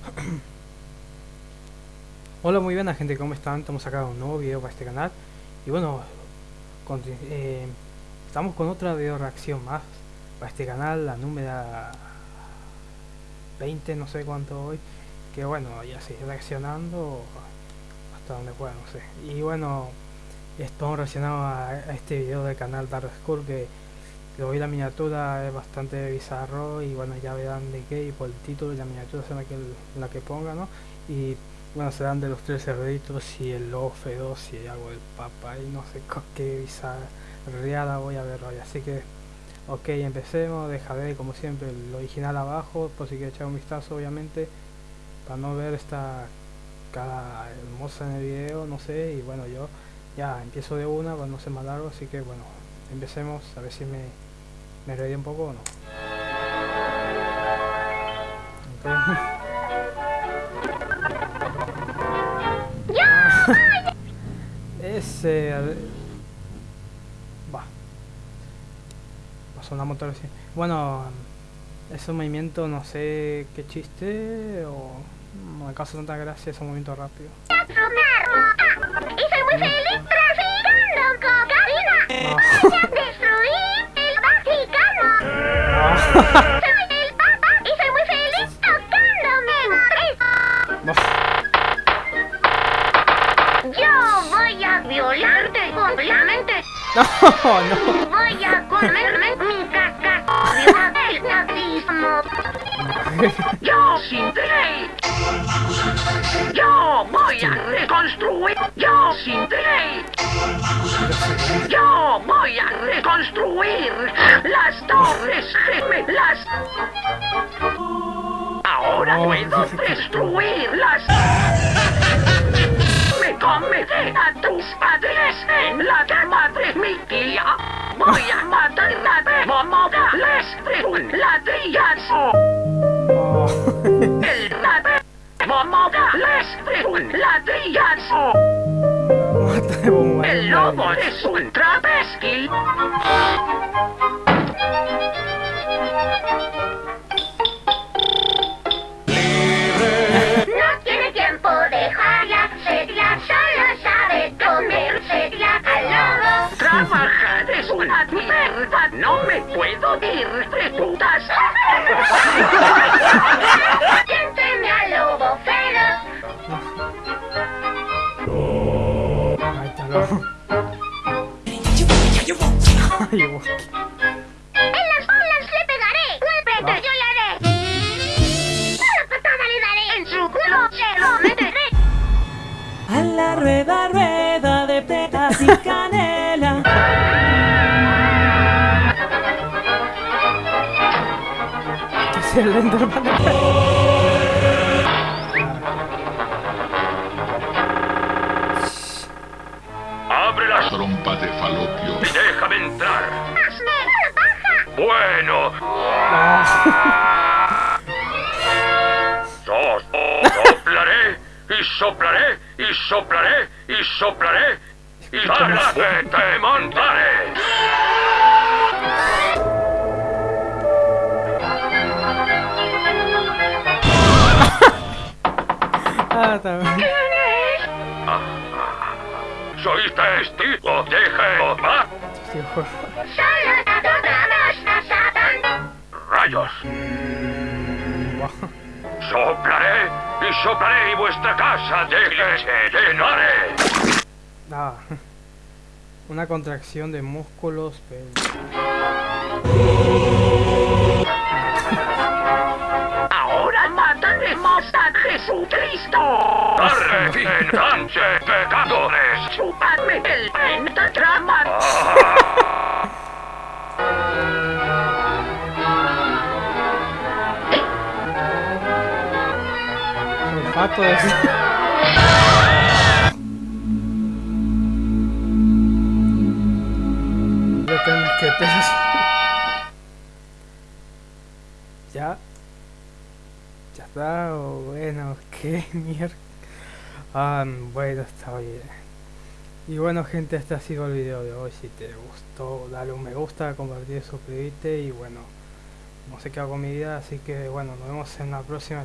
Hola muy buena gente, ¿cómo están? Estamos acá con un nuevo video para este canal Y bueno, eh, estamos con otra video reacción más Para este canal, la número 20, no sé cuánto hoy Que bueno, ya sigue reaccionando hasta donde pueda, no sé Y bueno, estamos reaccionando a, este video del canal Dark School Que hoy la miniatura es bastante bizarro y bueno ya verán de qué y por el título y la miniatura será que la que ponga no y bueno serán de los tres cerditos y el lobo feroz y algo del papa y no sé qué bizarreada voy a ver hoy. Así que ok empecemos. Dejaré como siempre el original abajo por si quiere echar un vistazo obviamente para no ver esta cara hermosa en el video no sé. Y bueno yo ya empiezo de una para no ser más largo así que bueno empecemos a ver si me, me reí un poco o no. Ese... Va. Pasó una motor así. Bueno, ese movimiento no sé qué chiste o no me causa tanta gracia ese movimiento rápido. Y soy muy feliz traficando Soy el Papa y soy muy feliz tocándome. Yo voy a violarte completamente. No, no. Voy a comerme mi caca del nazismo. Yo sin ley. Yo voy a reconstruir. Yo sin ley. Reconstruir las torres gemelas. Ahora puedo destruirlas. Me cometé a tus padres en la cama de mi tía. Voy a matar a momodales de un ladrillazo. Oh. El rape momodales de un ladrillazo. Mata de bomba. El lobo es un travesti. No tiene tiempo de joya, sería solo sabe comer, sería al lobo. Trabajar es una mierda, no me puedo ir de putas. En las bolas le pegaré, golpe Va. yo le haré. Una patada le daré, en su culo se lo meteré. A la rueda, rueda de petas y canela. ¿Qué es el Enderman? ¡Abre las trompa de falopio. déjame entrar! ¡Hazme la paja! Bueno, No. so- soplaré y soplaré y soplaré y soplaré y que te montaré. Ah, está bien. Soy testigo de Jehová. Rayos, soplaré y soplaré y vuestra casa de leche llenaré. Ah. Una contracción de músculos, pero... Ahora mataremos a Jesucristo. Arrepentanse, pecadores. El pentagrama. olfato de... Yo tengo que pensar. Ya. Ya está, o bueno, qué mierda. Ah, bueno, está bien. Y bueno gente, este ha sido el video de hoy. Si te gustó, dale un me gusta, compartir, suscribirte y bueno, no sé qué hago con mi vida, así que bueno, nos vemos en la próxima.